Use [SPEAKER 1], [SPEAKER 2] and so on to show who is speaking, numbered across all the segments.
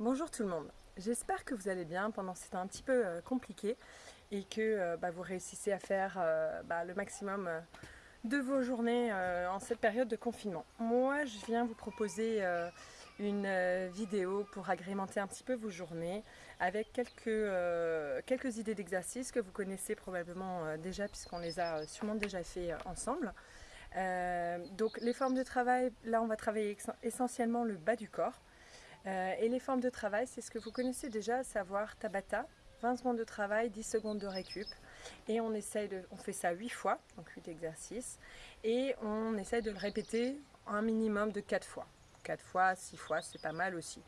[SPEAKER 1] Bonjour tout le monde, j'espère que vous allez bien pendant ce temps un petit peu euh, compliqué et que euh, bah, vous réussissez à faire euh, bah, le maximum de vos journées en cette période de confinement. Moi je viens vous proposer une vidéo pour agrémenter un petit peu vos journées avec quelques, quelques idées d'exercices que vous connaissez probablement déjà puisqu'on les a sûrement déjà fait ensemble. Donc les formes de travail, là on va travailler essentiellement le bas du corps. Euh, et les formes de travail, c'est ce que vous connaissez déjà, à savoir Tabata, 20 secondes de travail, 10 secondes de récup. Et on, essaye de, on fait ça 8 fois, donc 8 exercices. Et on essaye de le répéter un minimum de 4 fois. 4 fois, 6 fois, c'est pas mal aussi.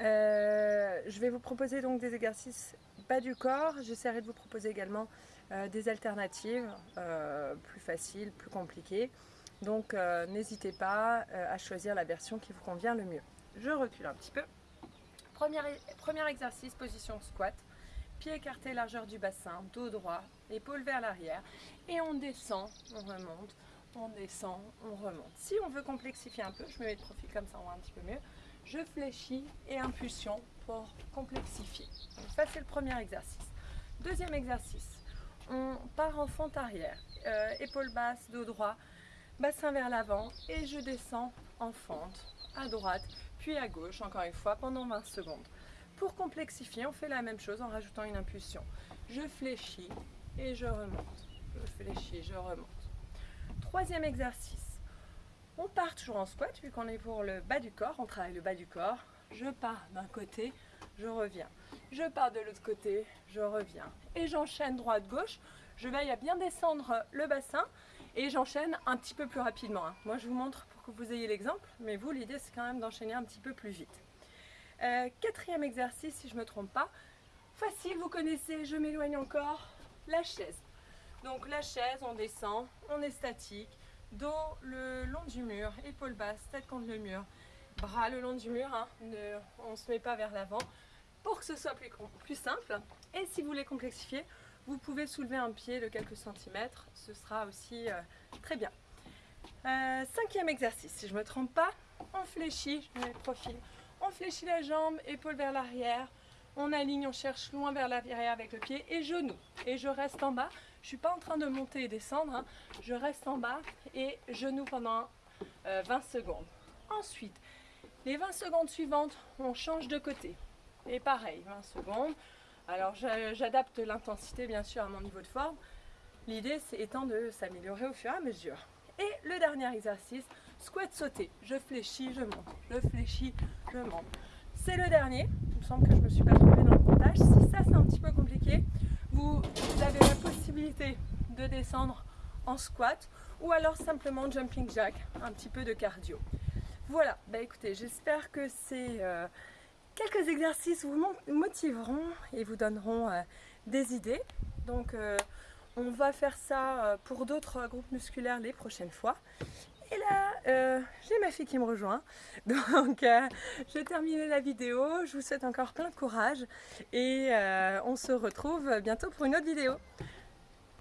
[SPEAKER 1] Euh, je vais vous proposer donc des exercices bas du corps. J'essaierai de vous proposer également euh, des alternatives plus faciles, plus compliquées. Donc n'hésitez pas à choisir la version qui vous convient le mieux. Je recule un petit peu. Premier, premier exercice, position squat. Pied écarté, largeur du bassin, dos droit, épaule vers l'arrière. Et on descend, on remonte, on descend, on remonte. Si on veut complexifier un peu, je me mets de profil comme ça, on voit un petit peu mieux. Je fléchis et impulsion pour complexifier. Donc ça, c'est le premier exercice. Deuxième exercice, on part en fente arrière, euh, épaule basse, dos droit, bassin vers l'avant et je descends en fente à droite puis à gauche encore une fois pendant 20 secondes. Pour complexifier, on fait la même chose en rajoutant une impulsion. Je fléchis et je remonte. Je fléchis, je remonte. Troisième exercice. On part toujours en squat vu qu'on est pour le bas du corps. On travaille le bas du corps. Je pars d'un côté, je reviens. Je pars de l'autre côté, je reviens. Et j'enchaîne droite-gauche. Je veille à bien descendre le bassin et j'enchaîne un petit peu plus rapidement. hein. Moi, je vous montre pour que vous ayez l'exemple, mais vous, l'idée, c'est quand même d'enchaîner un petit peu plus vite. Euh, quatrième exercice, si je ne me trompe pas. Facile, vous connaissez, je m'éloigne encore. La chaise. Donc la chaise, on descend, on est statique, dos le long du mur, épaule basse, tête contre le mur, bras le long du mur, hein, on ne se met pas vers l'avant pour que ce soit plus, plus simple. Et si vous voulez complexifier, vous pouvez soulever un pied de quelques centimètres, ce sera aussi euh, très bien. Euh, cinquième exercice, si je ne me trompe pas, on fléchit, je mets le profil, on fléchit la jambe, épaule vers l'arrière, on aligne, on cherche loin vers l'arrière avec le pied et genou. Et je reste en bas, je ne suis pas en train de monter et descendre, hein. je reste en bas et genou pendant euh, 20 secondes. Ensuite, les 20 secondes suivantes, on change de côté. Et pareil, 20 secondes. Alors j'a- j'adapte l'intensité bien sûr à mon niveau de forme. L'idée c'est étant de s'améliorer au fur et à mesure. Et le dernier exercice, squat sauté. Je fléchis, je monte. Je fléchis, je monte. C'est le dernier. Il me semble que je ne me suis pas trompée dans le comptage. Si ça c'est un petit peu compliqué, vous, avez la possibilité de descendre en squat ou alors simplement jumping jack, un petit peu de cardio. Voilà, bah écoutez, j'espère que ces euh, quelques exercices vous motiveront et vous donneront euh, des idées. Donc euh, on va faire ça euh, pour d'autres groupes musculaires les prochaines fois. Et là, j'ai ma fille qui me rejoint. Donc, je vais terminer la vidéo. Je vous souhaite encore plein de courage. Et on se retrouve bientôt pour une autre vidéo.